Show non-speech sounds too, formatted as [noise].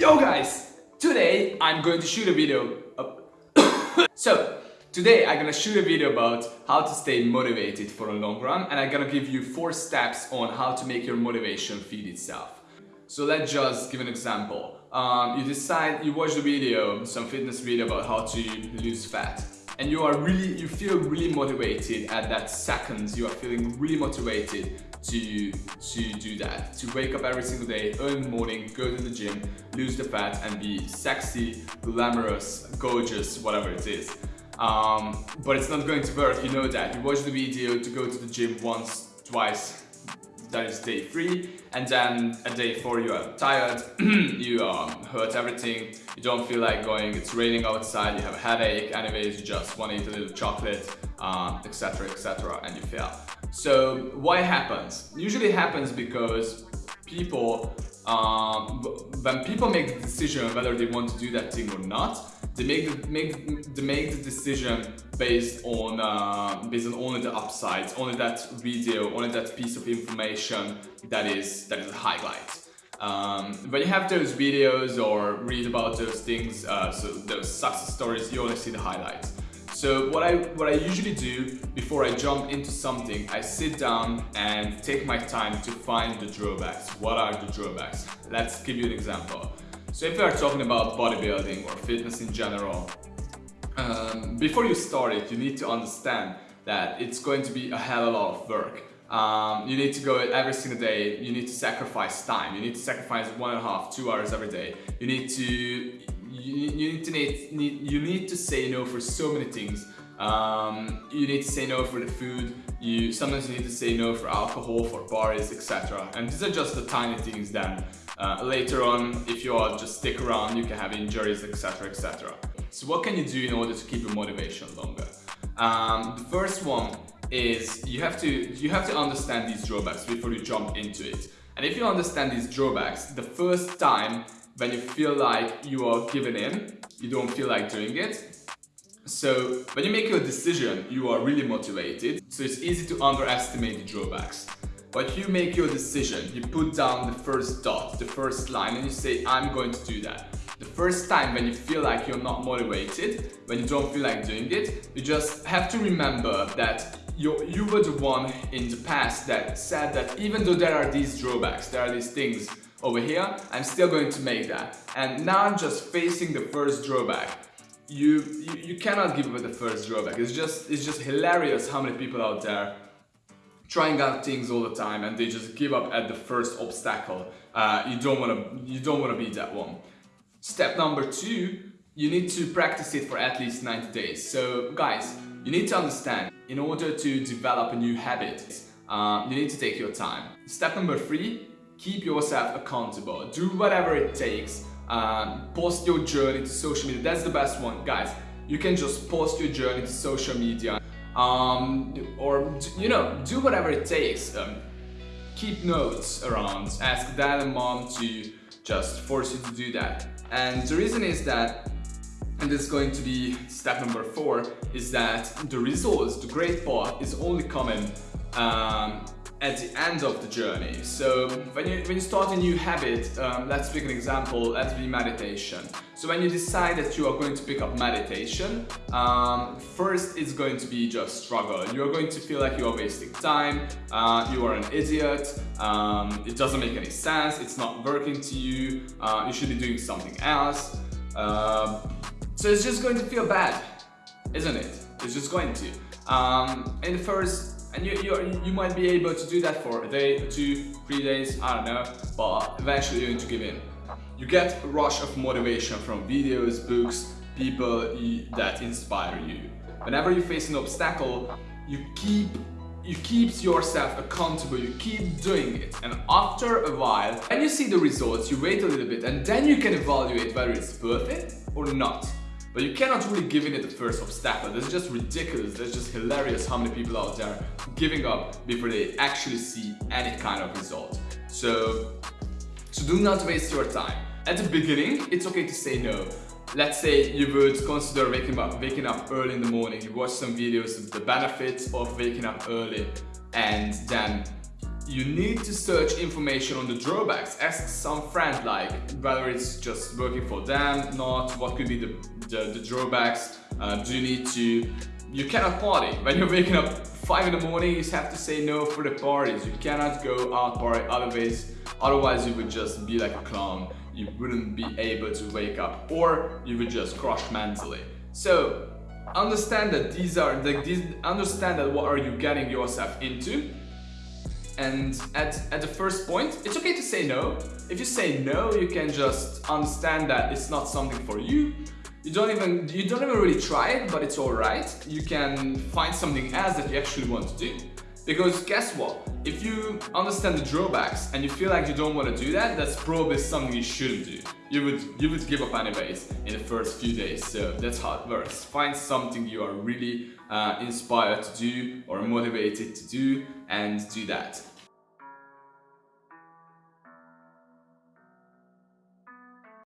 Yo guys! Today I'm going to shoot a video [coughs] So, today I'm gonna shoot a video about how to stay motivated for a long run and I'm gonna give you four steps on how to make your motivation feed itself. So let's just give an example. Um, you decide, you watch the video, some fitness video about how to lose fat and you are really, you feel really motivated at that second, you are feeling really motivated to, to do that. To wake up every single day, early in the morning, go to the gym, lose the fat and be sexy, glamorous, gorgeous, whatever it is. Um, but it's not going to work, you know that. You watch the video to go to the gym once, twice, that is day three and then at day four you are tired [clears throat] you um, hurt everything you don't feel like going it's raining outside you have a headache anyways you just want to eat a little chocolate etc um, etc and you fail. So why happens? Usually happens because people um, when people make the decision whether they want to do that thing or not they make the, make they make the decision based on uh, based on only the upsides, only that video, only that piece of information that is that is highlight. Um, when you have those videos or read about those things, uh, so those success stories, you only see the highlights. So what I what I usually do before I jump into something, I sit down and take my time to find the drawbacks. What are the drawbacks? Let's give you an example. So if you are talking about bodybuilding or fitness in general, um, before you start it, you need to understand that it's going to be a hell of a lot of work. Um, you need to go every single day, you need to sacrifice time, you need to sacrifice one and a half, two hours every day. You need to, you, you need to need, need, you need to say no for so many things. Um, you need to say no for the food, you sometimes you need to say no for alcohol, for bars, etc. And these are just the tiny things then. uh, later on, if you all just stick around, you can have injuries, etc, etc. So what can you do in order to keep your motivation longer? Um, the first one is you have to you have to understand these drawbacks before you jump into it. And if you understand these drawbacks, the first time when you feel like you are giving in, you don't feel like doing it, so when you make your decision, you are really motivated, so it's easy to underestimate the drawbacks. But you make your decision, you put down the first dot, the first line and you say, I'm going to do that. The first time when you feel like you're not motivated, when you don't feel like doing it, you just have to remember that you, you were the one in the past that said that even though there are these drawbacks, there are these things over here, I'm still going to make that. And now I'm just facing the first drawback. You, you, you cannot give up at the first drawback. It's just, it's just hilarious how many people out there trying out things all the time and they just give up at the first obstacle. Uh, you don't want to you don't want to be that one. Step number two, you need to practice it for at least 90 days. So guys, you need to understand, in order to develop a new habit, uh, you need to take your time. Step number three, keep yourself accountable. Do whatever it takes. Um, post your journey to social media. That's the best one, guys. You can just post your journey to social media um, or you know do whatever it takes um, keep notes around ask dad and mom to just force you to do that and the reason is that and this is going to be step number four is that the results the great part is only coming um, at the end of the journey. So when you, when you start a new habit, um, let's pick an example, let's be meditation. So when you decide that you are going to pick up meditation, um, first it's going to be just struggle. You're going to feel like you are wasting time, uh, you are an idiot, um, it doesn't make any sense, it's not working to you, uh, you should be doing something else. Uh, so it's just going to feel bad, isn't it? It's just going to. Um, in the first and you, you, you might be able to do that for a day, two, three days, I don't know, but eventually you're going to give in. You get a rush of motivation from videos, books, people that inspire you. Whenever you face an obstacle, you keep you keep yourself accountable, you keep doing it and after a while, when you see the results, you wait a little bit and then you can evaluate whether it's worth it or not. But you cannot really give in at the first obstacle. That's just ridiculous. That's just hilarious how many people out there giving up before they actually see any kind of result. So, so do not waste your time. At the beginning, it's okay to say no. Let's say you would consider waking up, waking up early in the morning. You watch some videos of the benefits of waking up early and then you need to search information on the drawbacks. Ask some friend like whether it's just working for them, not, what could be the, the, the drawbacks, uh, do you need to, you cannot party. When you're waking up 5 in the morning, you have to say no for the parties. You cannot go out party otherwise, otherwise you would just be like a clown. You wouldn't be able to wake up or you would just crush mentally. So understand that these are, like, these, understand that what are you getting yourself into and at, at the first point, it's okay to say no. If you say no, you can just understand that it's not something for you. You don't even you don't even really try it, but it's alright. You can find something else that you actually want to do. Because guess what? If you understand the drawbacks and you feel like you don't want to do that, that's probably something you shouldn't do. You would you would give up anyways in the first few days. So that's how it works. Find something you are really uh, inspired to do or motivated to do and do that.